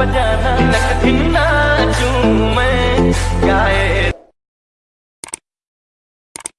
बजाना। ना धिन्ना मैं क्या